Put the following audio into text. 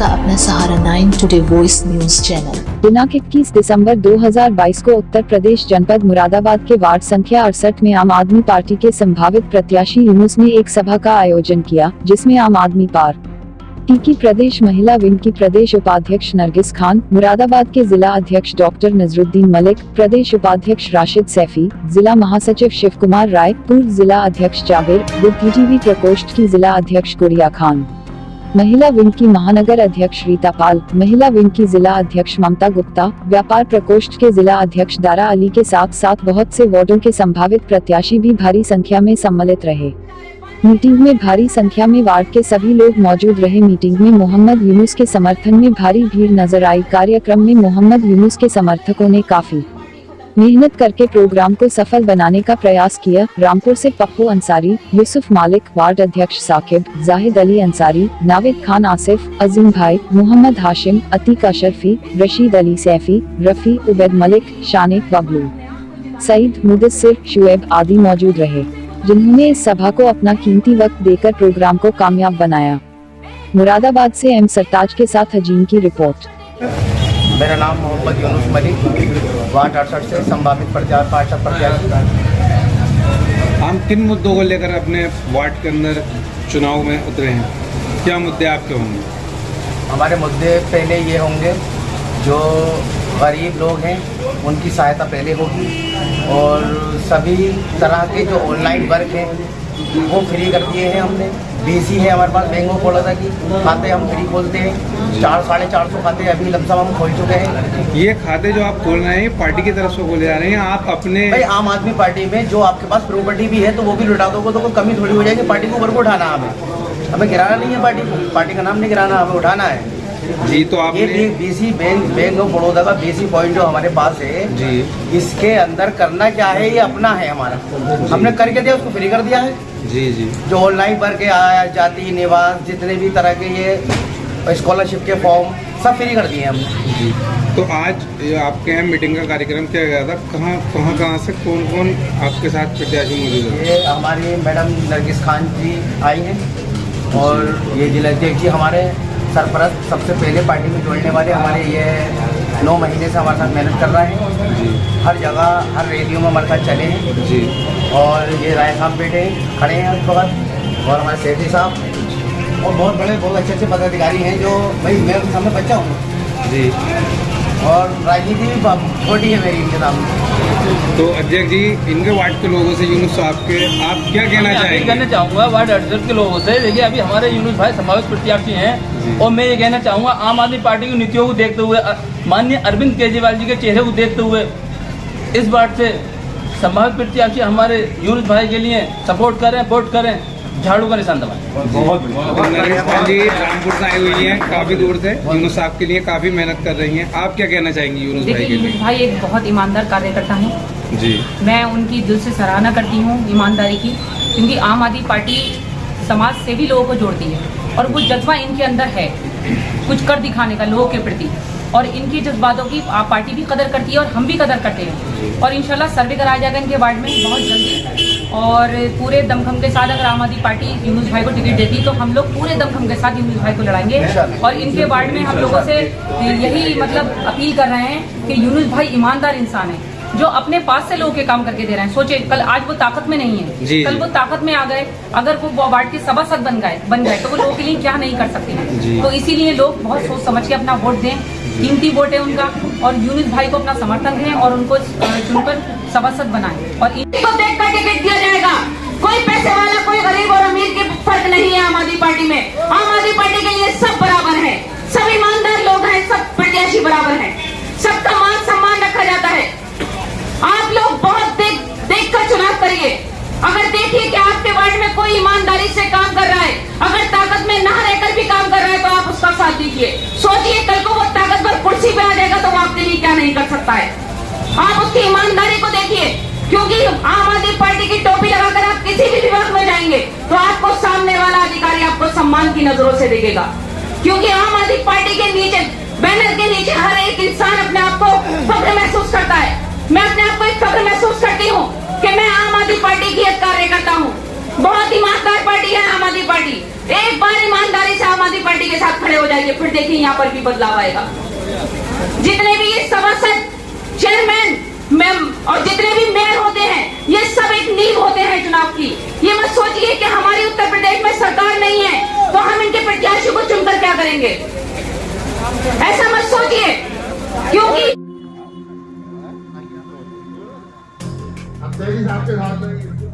आपका अपना सहारा nine today voice news channel दिनांक 21 दिसंबर 2022 को उत्तर प्रदेश जनपद मुरादाबाद के वार्ड संख्या अड़सठ में आम आदमी पार्टी के संभावित प्रत्याशी यूनुस ने एक सभा का आयोजन किया, जिसमें आम आदमी पार्टी की प्रदेश महिला विंग की प्रदेश उपाध्यक्ष नरगिस खान, मुरादाबाद के जिला अध्यक्ष डॉक्टर नजरुद्दीन मलिक, प्रदेश उपाध्यक्ष राशिद सैफी, जिला महासचिव शिव कुमार राय, पूर्व जिला अध्यक्ष जावेर बुद्धिजीवी प्रकोष्ठ की जिला अध्यक्ष गुड़िया खान। महिला विंग की महानगर अध्यक्ष रीता पाल, महिला विंग की जिला अध्यक्ष ममता गुप्ता, व्यापार प्रकोष्ठ के जिला अध्यक्ष दारा अली के साथ साथ बहुत से वार्डो के संभावित प्रत्याशी भी भारी संख्या में सम्मिलित रहे। मीटिंग में भारी संख्या में वार्ड के सभी लोग मौजूद रहे। मीटिंग में मोहम्मद यूनुस के समर्थन में भारी भीड़ नज़र आई। कार्यक्रम में मोहम्मद यूनुस के समर्थकों ने काफ़ी मेहनत करके प्रोग्राम को सफल बनाने का प्रयास किया। रामपुर से पप्पू अंसारी, यूसुफ मालिक, वार्ड अध्यक्ष साकिब, जाहिद अली अंसारी, नाविद खान आसिफ, अजीम भाई, मोहम्मद हाशिम, अतीक अशरफी, रशीद अली सैफी, रफी, उबैद मलिक शानिक बबलू। सईद, मुदस्सिर, शुएब आदि मौजूद रहे, जिन्होंने इस सभा को अपना कीमती वक्त देकर प्रोग्राम को कामयाब बनाया। मुरादाबाद से एम सरताज के साथ हजीम की रिपोर्ट। मेरा नाम मोहम्मद यूनुस मलिक वार्ड अड़सठ से संभावित प्रचार पार्षद प्रत्याशी। हम किन मुद्दों को लेकर अपने वार्ड के अंदर चुनाव में उतरे हैं? क्या मुद्दे आपके होंगे? हमारे मुद्दे पहले ये होंगे जो गरीब लोग हैं उनकी सहायता पहले होगी। और सभी तरह के जो ऑनलाइन वर्क हैं वो फ्री कर दिए हैं हमने। बीसी है हमारे पास बैंक ऑफ़ बड़ौदा की खाते हम फ्री खोलते हैं। चार साढ़े चार सौ खाते अभी लमसम हम खोल चुके हैं। ये खाते जो आप खोल रहे हैं पार्टी की तरफ़ से खोले जा रहे हैं आप अपने भाई आम आदमी पार्टी में जो आपके पास प्रॉपर्टी भी है तो वो भी लुटा दोगे तो कोई कमी थोड़ी हो जाएगी पार्टी को ऊपर को उठाना हमें। हमें गिराना नहीं है पार्टी को। पार्टी का नाम नहीं गिराना हमें उठाना है। जी तो ये BC bank bank of Baroda का बीसी पॉइंट जो हमारे पास है जी। इसके अंदर करना क्या है ये अपना है हमारा। हमने करके दिया उसको फ्री कर दिया है। जी जी। जो ऑनलाइन भर के आया जाति निवास जितने भी तरह के ये स्कॉलरशिप के फॉर्म सब फ्री कर दिए हमने। जी। तो आज ये आपके यहाँ मीटिंग का कार्यक्रम किया गया था। कहाँ कहाँ कहाँ से कौन कौन आपके साथ प्रत्याशी मौजूद है? ये हमारी मैडम नरगिस खान जी आई हैं और ये जिलाध्यक्ष जी हमारे सरपरस्त सबसे पहले पार्टी में जोड़ने वाले हमारे ये नौ महीने से हमारे साथ मेहनत कर रहे हैं। जी। हर जगह हर रेडियो में हमारे साथ चले। हैं जी। और ये राय साहब बैठे खड़े हैं उस वक्त। और हमारे सेठी साहब। और बहुत बड़े बहुत अच्छे अच्छे पदाधिकारी हैं जो भाई मैं उस समय बच्चा हूँ। जी। और राजनीति भी ब- छोटी है मेरी इनके सामने तो अध्यक्ष जी इनके वार्ड के लोगों से यूनुस साहब के आप क्या कहना मैं कहना चाहेंगे? चाहूँगा वार्ड अड़सठ के लोगों से। देखिए अभी हमारे यूनुस भाई संभावित प्रत्याशी हैं और मैं ये कहना चाहूँगा आम आदमी पार्टी की नीतियों को देखते हुए माननीय अरविंद केजरीवाल जी के चेहरे को देखते हुए इस वार्ड से संभावित प्रत्याशी हमारे यूनुस भाई के लिए सपोर्ट करें वोट करें। झाड़ू का निशान तो नरेश खान जी रामपुर से आई हुई हैं काफ़ी दूर से। यूनुस साहब के लिए काफ़ी मेहनत कर रही हैं। आप क्या कहना चाहेंगी यूनुस भाई के लिए? भाई एक बहुत ईमानदार कार्यकर्ता हैं। जी। मैं उनकी दिल से सराहना करती हूँ ईमानदारी की क्योंकि आम आदमी पार्टी समाज से भी लोगों को जोड़ती है। और वो जज्बा इनके अंदर है कुछ कर दिखाने का लोगों के प्रति। और इनके जज्बातों की आप पार्टी भी कदर करती है और हम भी कदर करते हैं। और इंशाल्लाह सर्वे कराया जाएगा इनके वार्ड में बहुत जल्दी। और पूरे दमखम के साथ अगर आम आदमी पार्टी यूनुस भाई को टिकट देती तो हम लोग पूरे दमखम के साथ यूनुस भाई को लड़ाएँगे। और इनके वार्ड में हम लोगों से यही मतलब अपील कर रहे हैं कि यूनुस भाई ईमानदार इंसान है जो अपने पास से लोगों के काम करके दे रहे हैं। सोचे कल आज वो ताकत में नहीं है। जी, कल वो ताकत में आ गए अगर वो वार्ड के सभासद बन गए बन गए तो वो लोगों के लिए क्या नहीं कर सकते। हैं तो इसीलिए लोग बहुत सोच समझ के अपना वोट दें कीमती वोट है उनका और यूनिस भाई को अपना समर्थन दें और उनको चुनकर सभासद बनाएँ। और इन- को देख कर टिकट दिया जाएगा। कोई पैसे वाला, कोई गरीब और अमीर के फ़र्क नहीं है आम आदमी पार्टी में। आम आदमी पार्टी के लिए सब बराबर है। सब ईमानदार लोग हैं, सब प्रत्याशी बराबर हैं। सबका मान सम्मान रखा जाता है। आप लोग बहुत देख देख कर चुनाव करिए। अगर देखिए कि आपके वार्ड में कोई ईमानदारी से काम कर रहा है, अगर ताकत में ना रहकर भी काम कर रहा है तो आप उसका साथ दीजिए। सोचिए कल को वो कुर्सी पे आ जाएगा तो वो आपके लिए क्या नहीं कर सकता है? आप उसकी ईमानदारी को देखिए, क्योंकि आम आदमी पार्टी की टोपी लगाकर आप किसी भी विभाग में जाएँगे तो आपको सामने वाला अधिकारी आपको सम्मान की नज़रों से देखेगा। क्योंकि आम आदमी पार्टी के नीचे, बैनर के नीचे हर एक इंसान अपने आप को फख्र महसूस करता है। मैं अपने आप को एक फख्र महसूस करती हूँ कि मैं आम आदमी पार्टी की एक कार्यकर्ता हूँ। बहुत ईमानदार पार्टी है आम आदमी पार्टी। एक बार ईमानदारी से आम आदमी पार्टी के साथ खड़े हो जाइए, फिर देखिए यहाँ पर भी बदलाव आएगा। जितने भी ये सभासद चेयरमैन मैम और जितने भी मेयर होते हैं, ये सब एक नींव होते हैं चुनाव की ये मत सोचिए कि हमारी उत्तर प्रदेश में सरकार नहीं है तो हम इनके प्रत्याशी को चुनकर क्या करेंगे ऐसा मत सोचिए, क्योंकि अब ही है।